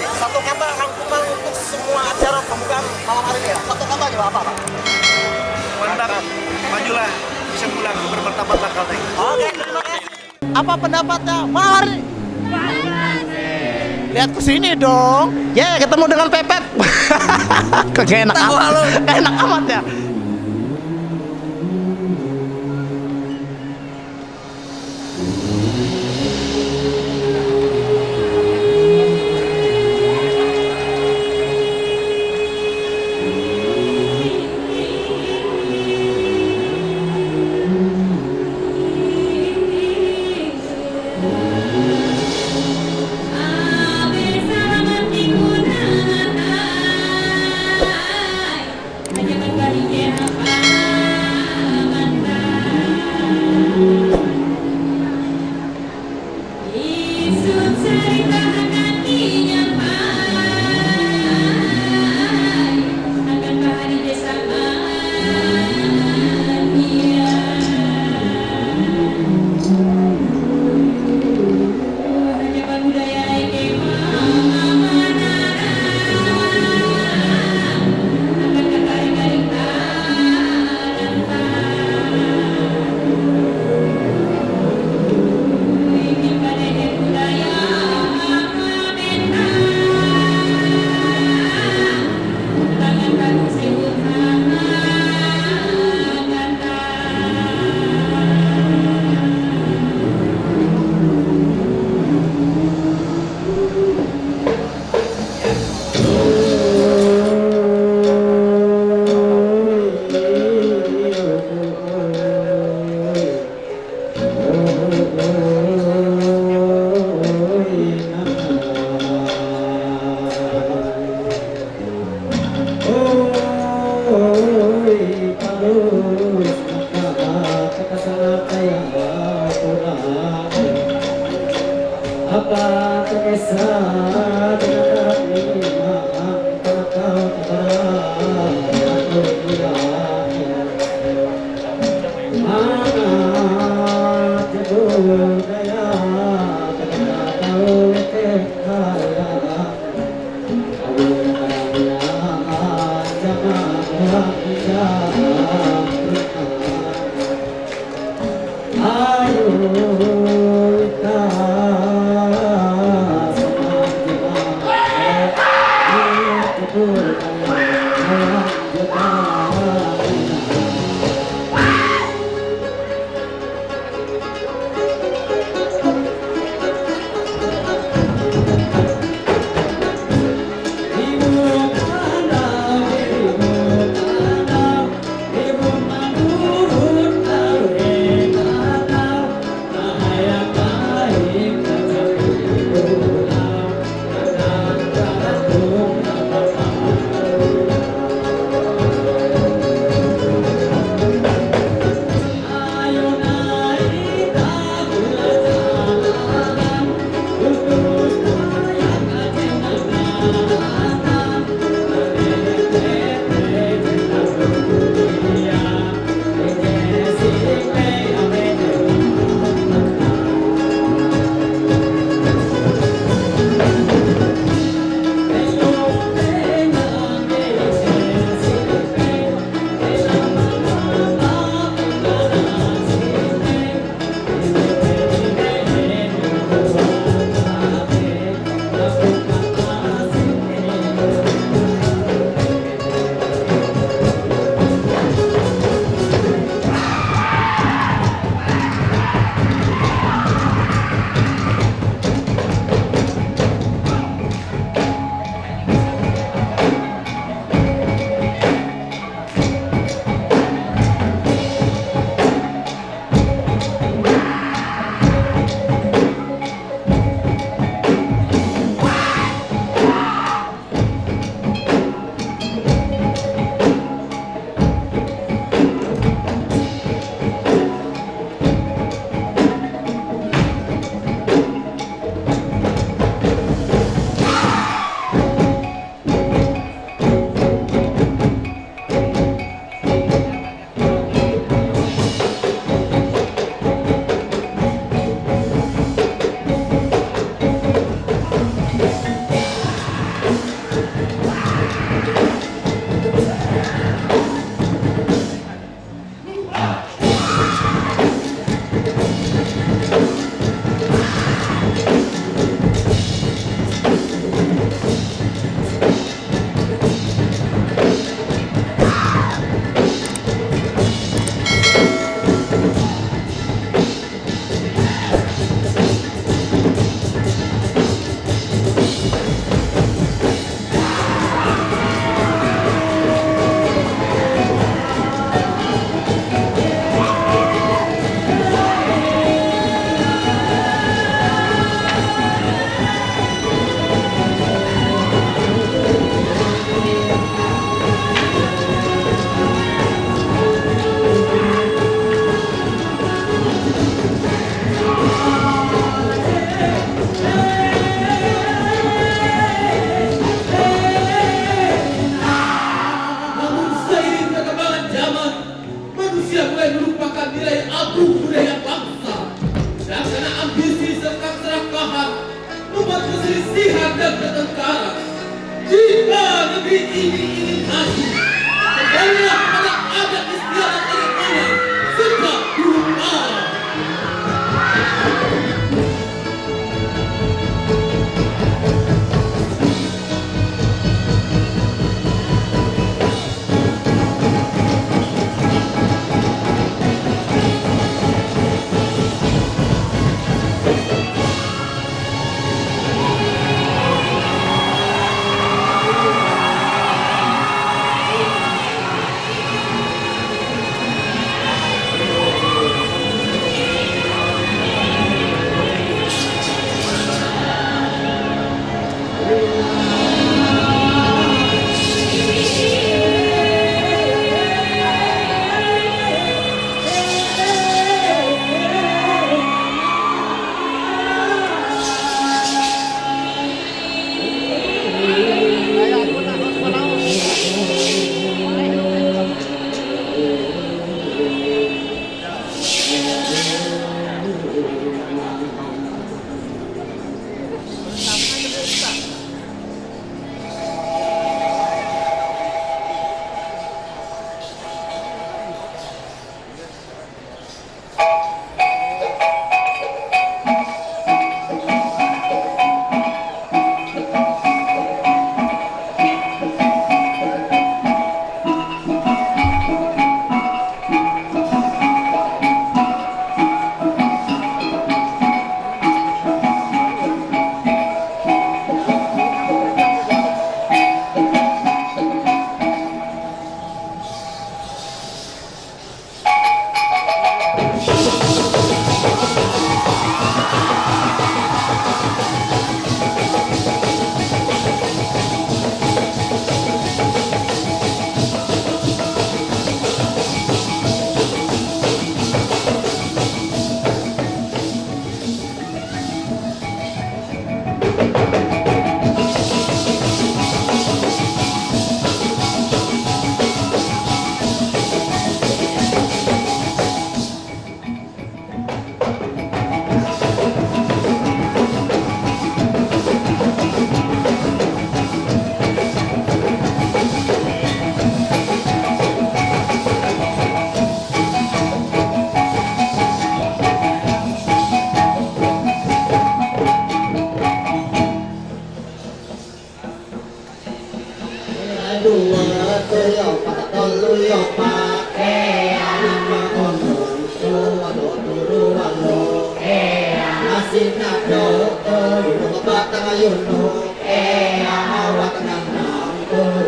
Satu kata rangkuman untuk semua acara pembukaan malam hari ini ya. Satu kata aja apa Pak? Mantap, majulah, bisa pulang bermartabat Kalteng. Oke, terima kasih. Apa pendapatnya malam hari ini? Lihat ke sini dong. Ya, ketemu dengan Pepet. Kok enak amat. Enak amat ya.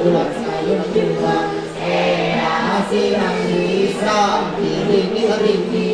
Hãy subscribe cho kênh Ghiền Mì Gõ Để không bỏ lỡ những